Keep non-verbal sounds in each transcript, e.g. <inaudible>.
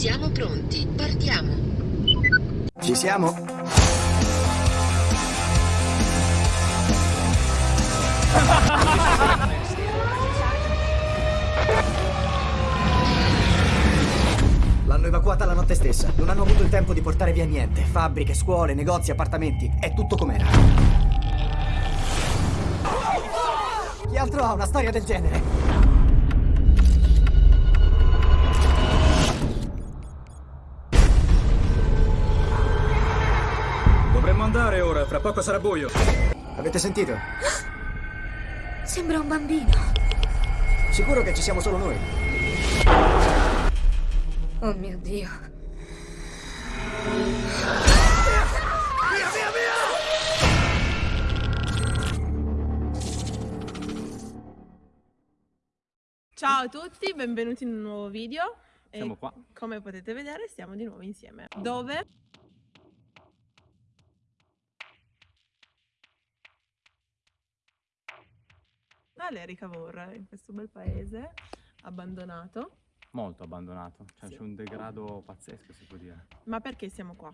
Siamo pronti, partiamo. Ci siamo? L'hanno evacuata la notte stessa. Non hanno avuto il tempo di portare via niente. Fabbriche, scuole, negozi, appartamenti. È tutto com'era. Chi altro ha una storia del genere? Dovremmo andare ora, fra poco sarà buio. Avete sentito? Sembra un bambino. Sicuro che ci siamo solo noi. Oh mio Dio. Ciao a tutti, benvenuti in un nuovo video. E Siamo qua. Come potete vedere stiamo di nuovo insieme. Dove? Alle Cavour, in questo bel paese abbandonato. Molto abbandonato, cioè Sì. c'è un degrado pazzesco si può dire. Ma perché siamo qua?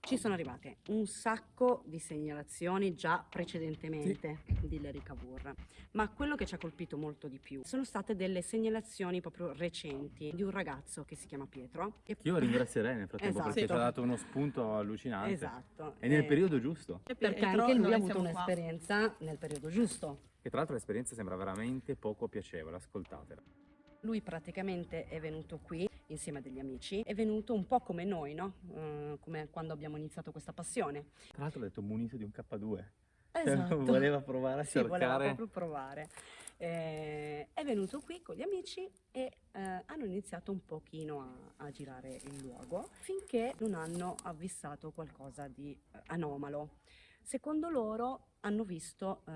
Ci sono arrivate un sacco di segnalazioni già precedentemente di Larry Cavour, ma quello che ci ha colpito molto di più sono state delle segnalazioni proprio recenti di un ragazzo che si chiama Pietro. che- Io ringrazierei nel frattempo Esatto. perché ci ha dato uno spunto allucinante. Esatto. E nel eh, periodo giusto. E Perché Pietro, anche lui noi ha avuto un'esperienza nel periodo giusto. Che tra l'altro l'esperienza sembra veramente poco piacevole, ascoltatela. Lui praticamente è venuto qui insieme a degli amici, è venuto un po' come noi, no? Eh, come quando abbiamo iniziato questa passione. Tra l'altro ha detto munito di un K2. Esatto. <laughs> voleva provare a Sì, voleva cercare... proprio provare. Eh, è venuto qui con gli amici e eh, hanno iniziato un pochino a, a girare il luogo finché non hanno avvistato qualcosa di eh, anomalo. Secondo loro hanno visto eh,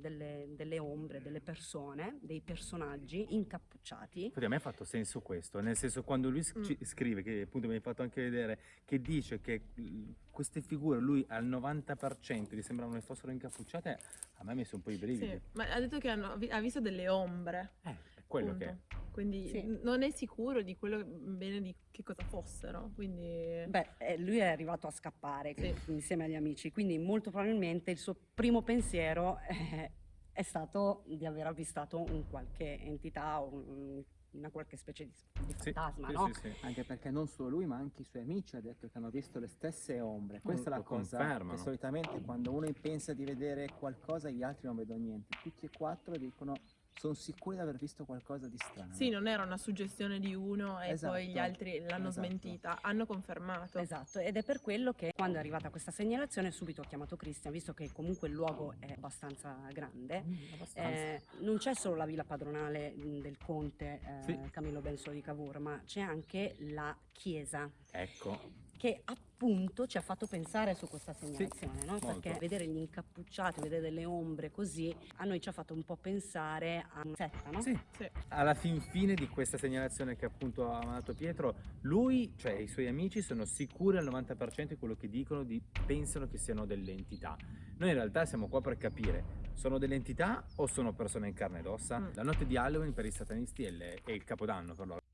delle, delle ombre, delle persone, dei personaggi incappucciati. Infatti a me ha fatto senso questo, nel senso quando lui sc- Mm. scrive, che appunto mi hai fatto anche vedere, che dice che mh, queste figure lui al 90% gli sembrano che fossero incappucciate, a me ha messo un po' i brividi. Sì, ma ha detto che hanno- ha visto delle ombre. Eh, quello punto. che è. Quindi Sì. non è sicuro di quello bene di che cosa fossero. Quindi Beh, eh, lui è arrivato a scappare Sì. insieme agli amici, quindi molto probabilmente il suo primo pensiero eh, è stato di aver avvistato un qualche entità o un- una qualche specie di, di Sì, fantasma, sì, no? sì, sì. Anche perché non solo lui, ma anche i suoi amici ha detto che hanno visto le stesse ombre. Questa è la cosa confermano. che solitamente quando uno pensa di vedere qualcosa, gli altri non vedono niente. Tutti e quattro dicono sono sicuri di aver visto qualcosa di strano. sì, non era una suggestione di uno e poi gli Esatto, altri l'hanno esatto. smentita, hanno confermato. Esatto, ed è per quello che quando è arrivata questa segnalazione subito ho chiamato Cristian, visto che comunque il luogo è abbastanza grande. Mm, abbastanza. Eh, non c'è solo la villa padronale mh, del conte eh, Sì. Camillo Benso di Cavour, ma c'è anche la chiesa Ecco, che appunto ci ha fatto pensare su questa segnalazione, no? molto. perché vedere gli incappucciati, vedere delle ombre così, a noi ci ha fatto un po' pensare a una setta, no? sì. Sì. Alla fin fine di questa segnalazione che appunto ha mandato Pietro, lui, cioè i suoi amici, sono sicuri al 90% di quello che dicono, di, pensano che siano delle entità. Noi in realtà siamo qua per capire, sono delle entità o sono persone in carne ed ossa? Mm. La notte di Halloween per i satanisti è è il capodanno per loro.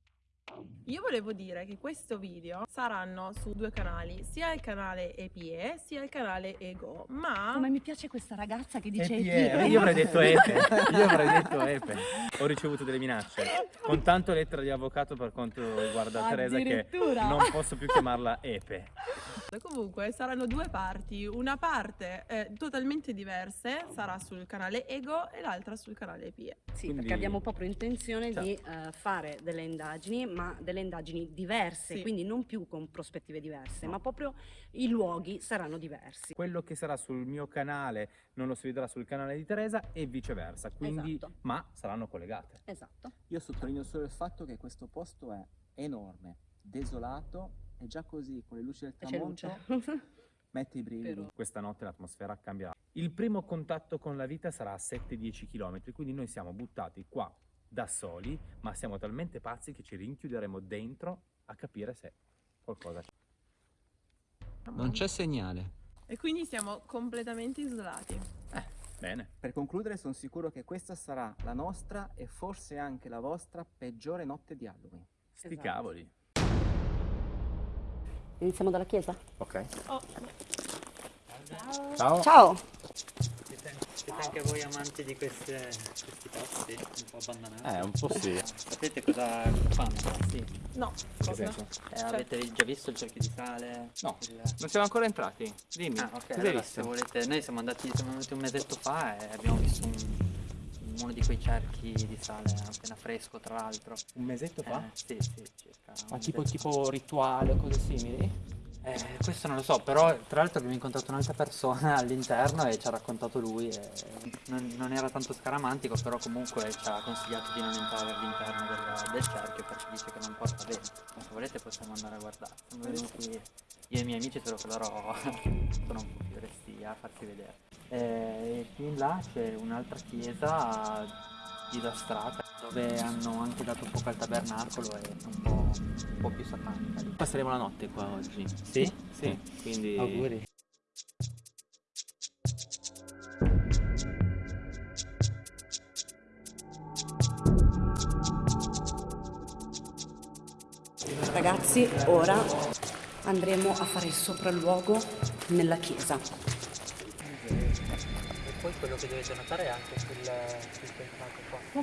Io volevo dire che questo video saranno su due canali, sia il canale EPE sia il canale Ego, ma Come mi piace questa ragazza che dice EPE, io avrei detto Epe, <laughs> io avrei detto Epe. Ho ricevuto delle minacce, con tanto lettera di avvocato per quanto riguarda Teresa che non posso più chiamarla Epe. comunque saranno due parti, una parte eh, totalmente diverse sarà sul canale Ego e l'altra sul canale EPE. Sì, Quindi- perché abbiamo proprio intenzione Certo. di eh, fare delle indagini, ma delle indagini diverse, Sì. quindi non più con prospettive diverse, ma proprio i luoghi saranno diversi. Quello che sarà sul mio canale non lo si vedrà sul canale di Teresa e viceversa, quindi, Esatto. ma saranno collegate. Esatto. Io sottolineo solo il fatto che questo posto è enorme, desolato e già così con le luci del tramonto <laughs> mette i brividi. Però- Questa notte l'atmosfera cambierà. Il primo contatto con la vita sarà a 7-10 km, quindi noi siamo buttati qua da soli, ma siamo talmente pazzi che ci rinchiuderemo dentro a capire se qualcosa c'è. Non c'è segnale. E quindi siamo completamente isolati. Bene. Per concludere sono sicuro che questa sarà la nostra e forse anche la vostra peggiore notte di Halloween. Sti Esatto. cavoli. Iniziamo dalla chiesa? Ok. Oh, Ciao. Ciao! Siete, siete anche voi amanti di queste- questi posti un po' abbandonati? Eh, un po' sì. Sapete cosa fanno questi? no, cosa? Eh, avete già visto il cerchio di sale? No. Il- Non siamo ancora entrati. Dimmi. Ah, ok, cosa hai allora visto? se volete, noi siamo andati, siamo venuti un mesetto fa e abbiamo visto un- uno di quei cerchi di sale appena fresco, tra l'altro. Un mesetto fa? Eh, sì, sì, circa. Ma tipo, tipo rituale o cose simili? Eh, questo non lo so, però tra l'altro abbiamo incontrato un'altra persona all'interno e ci ha raccontato lui. non, non era tanto scaramantico, però comunque ci ha consigliato di non entrare all'interno del, del cerchio perché dice che non porta bene. Ma se volete possiamo andare a guardare. Venuti io e i miei amici, solo che loro <laughs> sono un po' più resti a farsi vedere. Eh, E più in là c'è un'altra chiesa disastrata dove hanno anche dato fuoco al tabernacolo e è un po', un po' più satanica. Passeremo la notte qua oggi. Sì? Sì, quindi... Auguri. Ragazzi, ora andremo a fare il sopralluogo nella chiesa. Poi quello che dovete notare è anche sul, sul qua.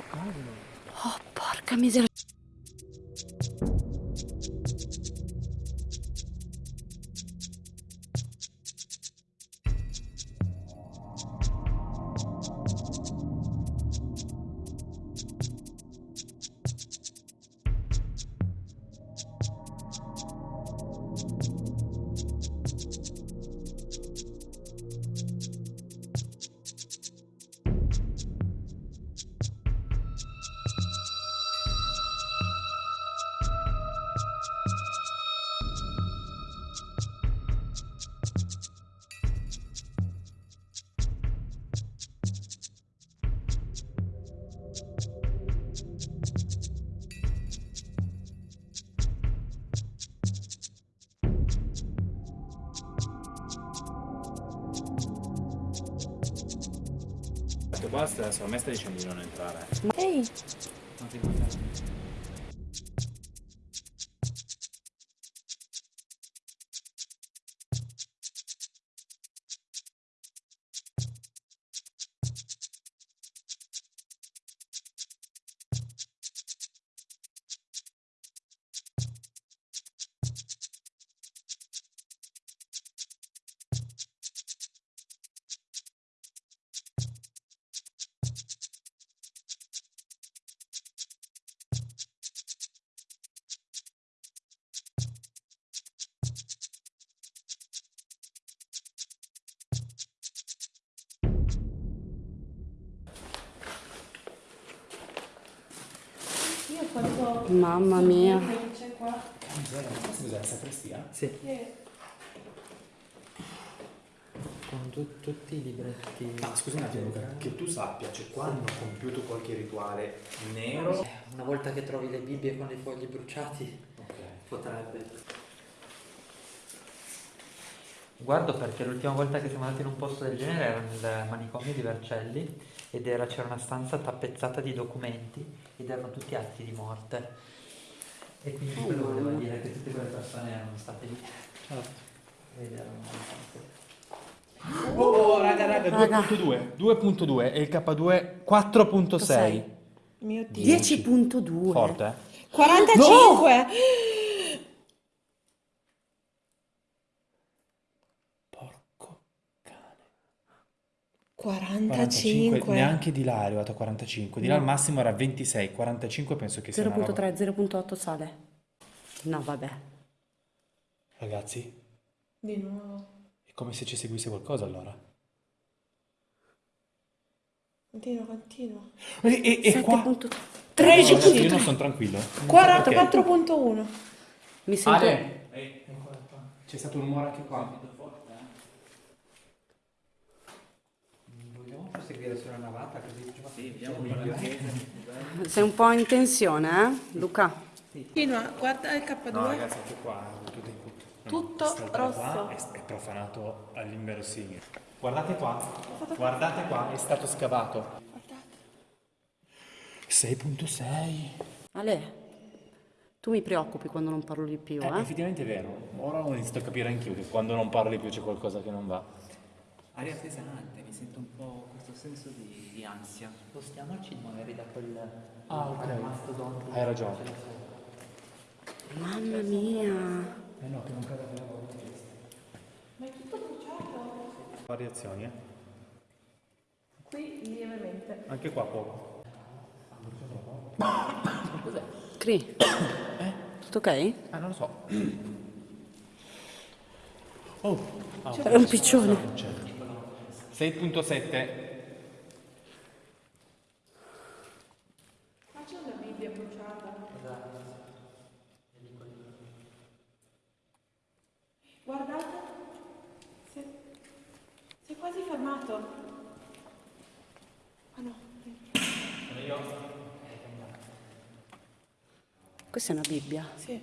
Oh, porca miseria. Questo qua, secondo me sta dicendo di non entrare. Ehi, Non quando... Mamma mia. Che c'è qua? Scusa, la sacrestia? Sì, Che... con tu- tutti i libretti. Ma scusa un attimo, Luca, che tu sappia, cioè qua hanno compiuto qualche rituale nero? Eh, Una volta che trovi le Bibbie con i fogli bruciati, Ok. potrebbe. Guardo perché l'ultima volta che siamo andati in un posto del genere era nel manicomio di Vercelli ed era, c'era una stanza tappezzata di documenti ed erano tutti atti di morte. E quindi quello voleva dire che tutte quelle persone erano state lì. Ed erano Oh, oh, raga, raga, Raga. 2.2. 2.2 e il K2 4.6. Sei. Mio Dio. 10.2. Forte, eh? 45! Porco 45. neanche di là è arrivato a 45. Di là No. al massimo era 26, 45 penso che sia una roba. 0.3, 0.8 sale. No, vabbè. Ragazzi, Di nuovo. è come se ci seguisse qualcosa allora. Continua, continua. E, e, e qua? 7.3. No, io 13.3. non sono tranquillo. Non so 40, perché. 4.1. Mi sento... Ale! C'è stato un rumore anche qua. Proseguire sulla navata così Sì, vediamo il <laughs> Sei un po' in tensione, eh, Luca? Continua, guarda il K2. No, ragazzi, anche qua è tutto. Tutto Quest'altra rosso. qua È, è profanato all'inverosimile. Guardate qua, guardate qua, è stato scavato. 6.6. Ale, Tu mi preoccupi quando non parlo di più, Eh, eh? effettivamente è vero. Ora ho iniziato a capire anch'io che quando non parli più c'è qualcosa che non va. Aria pesante, mi sento un po' questo senso di, di ansia. Spostiamoci magari da quel Ah, ok. mastodonte. Hai ragione. Mamma mia. Eh no, che non cada per la volta. Ma è tutto bruciato. Variazioni, eh? Qui lievemente. Anche qua poco. Cri. Tutto ok? Eh, non lo so. Oh, ah, È un piccione. 6.7. Ma c'è una Bibbia bruciata. Guardate. Si è, si è quasi fermato. Ah no. Questa è una Bibbia. Sì,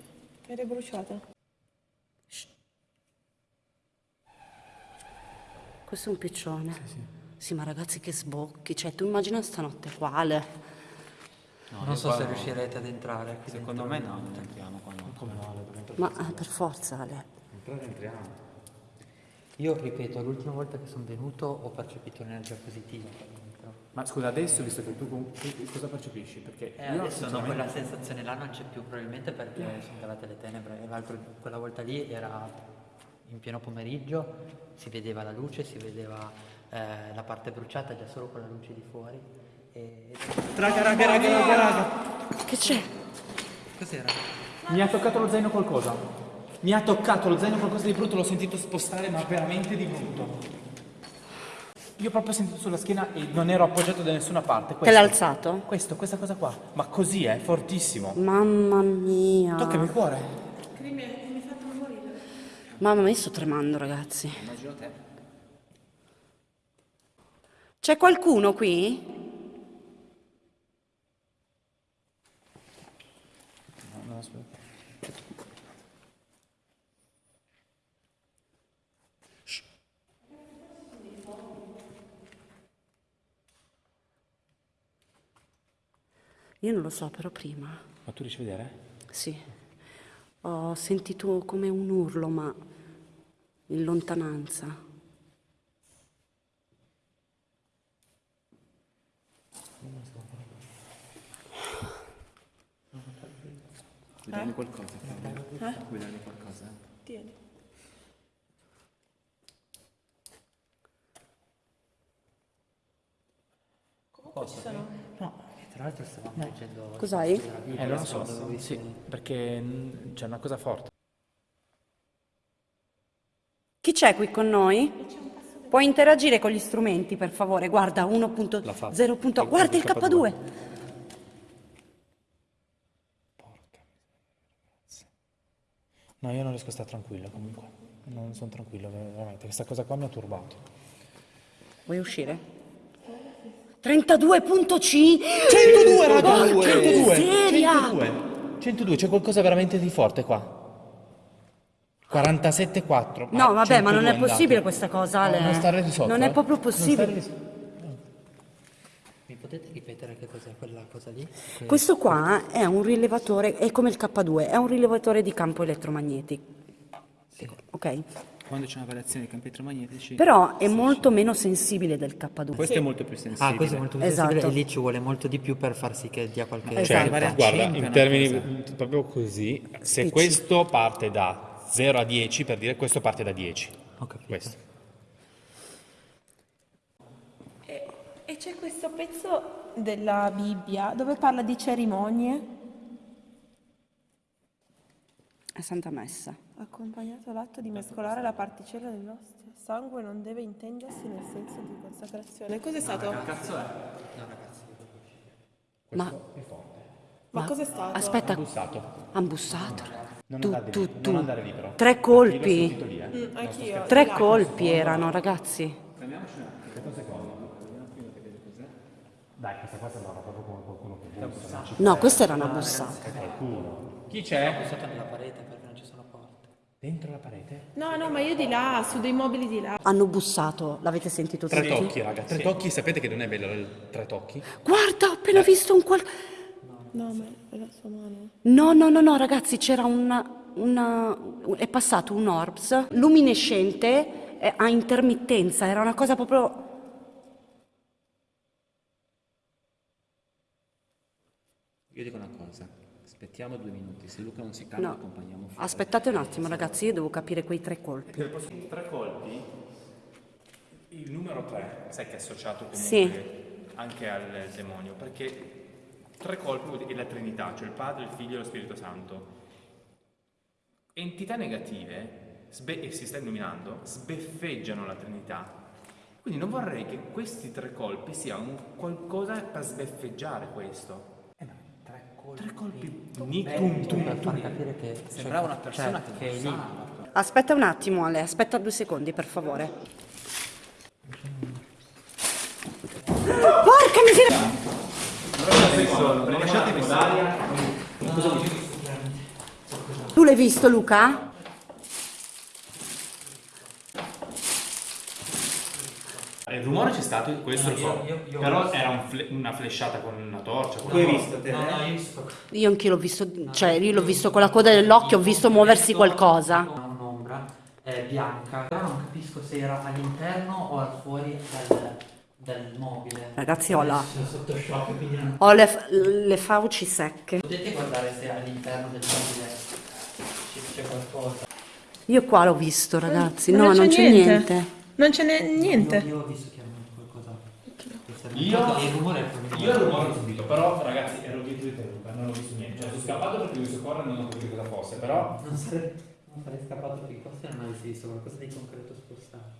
è bruciata. Questo è un piccione. Sì, ma ragazzi che sbocchi. Cioè, tu immagina stanotte quale. non so se riuscirete ad entrare. qui Secondo me no, non entriamo qua. no. Come no, Ma eh, per forza, Ale. entrare entriamo. Io ripeto, l'ultima volta che sono venuto ho percepito un'energia positiva. Ma scusa, adesso, visto che tu cosa percepisci? Perché E io adesso no, quella sensazione là non c'è più, probabilmente perché sono calate le tenebre. E l'altro, quella volta lì era in pieno pomeriggio, si vedeva la luce, si vedeva eh, la parte bruciata già solo con la luce di fuori. E... Raga, raga, raga, raga, raga. Che c'è? Cos'era? Mi ha toccato lo zaino qualcosa. Mi ha toccato lo zaino qualcosa di brutto, l'ho sentito spostare, ma veramente di brutto. Io proprio ho sentito sulla schiena e non ero appoggiato da nessuna parte. Te Questo, l'ha alzato? questo, questa cosa qua. Ma così è, fortissimo. Mamma mia. Toccami il cuore. Mamma mia, sto tremando, ragazzi. Immagino te. C'è qualcuno qui? No, no, aspetta. Io non lo so, però prima. Ma tu riesci a vedere? Sì. Ho sentito come un urlo, ma in lontananza. Vuoi darmi qualcosa? Fabio? Vuoi darmi qualcosa? Tieni. Comunque ci sono. No, tra l'altro stavamo leggendo... Cos'hai? Eh, non lo so. Sì, perché c'è una cosa forte. Chi c'è qui con noi? Puoi interagire con gli strumenti, per favore. Guarda, 1.0. Guarda il K2. No, io non riesco a stare tranquillo comunque. Non sono tranquillo, veramente. Questa cosa qua mi ha turbato. Vuoi uscire? 32.5 102, raga! Porca 102! miseria! 102! 102, c'è qualcosa veramente di forte qua. 47,4. No, vabbè, ma non 102 è possibile andate. questa cosa, Ale. Non stare di sotto. Non è eh. proprio possibile. Mi potete ripetere che cos'è quella cosa lì? Que- Questo qua è un rilevatore, è come il K2, è un rilevatore di campo elettromagnetico. Ok? Quando c'è una variazione di campi elettromagnetici. Però è molto meno sensibile del K2. Questo è molto più sensibile. Ah, questo è molto più Esatto. sensibile e lì ci vuole molto di più per far sì che dia qualche... Esatto. Cioè, a guarda, 100 è in termini cosa. proprio così, se Spicci. questo parte da 0 a 10, per dire questo parte da 10. Ho capito. Questo. E, e c'è questo pezzo della Bibbia dove parla di cerimonie. È Santa Messa. Accompagnato all'atto di mescolare la particella dell'ostia. Sangue non deve intendersi nel senso di consacrazione. Cos'è stato? Ma, Ma cos'è stato? aspetta, Bussato. han bussato. Non Tu, andare tu, lì, tu. non andare lì però. Tre colpi. lì, eh. Mm, anch'io. Tre colpi erano, ragazzi. Dai, questa qua sembrava proprio come qualcuno che bussa. No, questa era una bussata. qualcuno. Chi c'è? Bussato nella parete perché non ci sono porte. Dentro la parete? No, no, ma io di là, su dei mobili di là. Hanno bussato, l'avete sentito Tre tutti? tocchi, raga. Tre tocchi, sapete che non è bello il tre tocchi? Guarda, ho appena visto un qual... No, ma è la sua mano. No, no, no, no, ragazzi, c'era una, una- è passato un orbs luminescente eh, a intermittenza, era una cosa proprio... Io dico una cosa, aspettiamo due minuti, se Luca non si calma No, accompagniamo fuori. aspettate un attimo, ragazzi, io devo capire quei tre colpi. Tre colpi, il numero 3, sai che è associato comunque Sì. anche al demonio, perché tre colpi dire la Trinità, cioè il Padre, il Figlio e lo Spirito Santo. Entità negative, sbe- e si sta illuminando, sbeffeggiano la Trinità. Quindi non vorrei che questi tre colpi siano un qualcosa per sbeffeggiare questo. Tre colpi. Ni- tum, per far capire che Sembrava una cioè, persona che è lì. Aspetta un attimo, Ale, aspetta due secondi, per favore. Porca miseria! Tu l'hai visto, Luca? Il rumore c'è stato, questo lo so, io- io- però visto. era un fle- una flesciata con una torcia. con Tu hai visto te? No, eh? no, io ho visto... Io anch'io l'ho visto, cioè io l'ho visto con la coda dell'occhio, ho visto muoversi qualcosa. Un'ombra eh, bianca, però non capisco se era all'interno o al fuori del, del mobile. Ragazzi, ho la- Sono sotto shock, quindi non... Ho le, le fauci secche. Potete guardare se all'interno del mobile ci- c'è qualcosa. Io qua l'ho visto, ragazzi. No, non c'è niente. niente. Non ce n'è niente. Io, io ho visto chiaramente qualcosa. Io- il rumore è. Io il rumore l'ho sentito, però ragazzi ero dietro di te Luca, non ho visto niente. Cioè sono scappato perché ho visto correre e non ho capito cosa fosse, però... Non sarei, non sarei scappato perché qua se non avessi visto qualcosa di concreto spostarsi.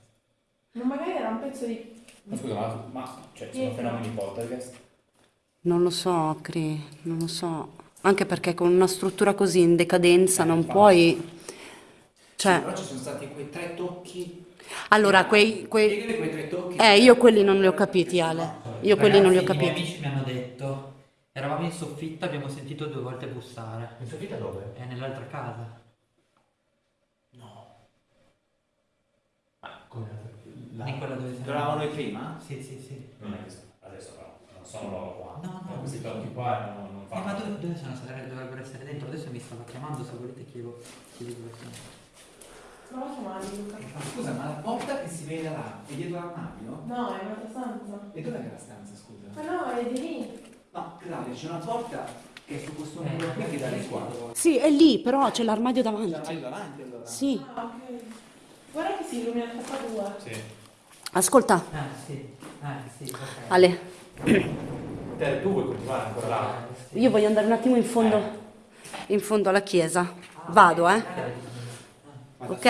Ma magari era un pezzo di... Ma scusa, ma, ma cioè, sono fenomeni poltergeist? Non lo so, Cri, non lo so. Anche perché con una struttura così in decadenza non puoi... Cioè, Però ci sono stati quei tre tocchi. Allora, quei... quei... Quei tre tocchi. Eh, io quelli non li ho capiti, Ale. Io quelli non li ho Ragazzi, I miei capiti. amici mi hanno detto, eravamo in soffitta, abbiamo sentito due volte bussare. In soffitta dove? È nell'altra casa. Ah, come In quella dove siamo. Eravamo noi prima? Sì, sì, sì. Non è che adesso però, non sono loro qua. No, no, questi tocchi qua non, non Eh, ma fanno. dove, dove sono? Dovrebbero essere dentro. Adesso mi stava chiamando, se volete chiedo, chiedo dove sono. Prova a chiamarli, Luca. Scusa, ma la porta che si vede là è dietro l'armadio? No, è un'altra stanza. E dov'è la stanza, scusa? Ma no, è di lì. No, Claudia, c'è una porta che è su questo Eh, muro qui che dà le qua. Sì, è lì, però c'è l'armadio C'è davanti. l'armadio davanti allora. Sì. Ah, ok. Guarda che si illumina il K2. Sì. Ascolta, Eh, sì. Eh, sì, ok. Ale, <clears throat> Te, tu vuoi continuare ancora là? Eh, io voglio andare un attimo in fondo, in fondo alla chiesa. Vado, eh. Eh, Ok?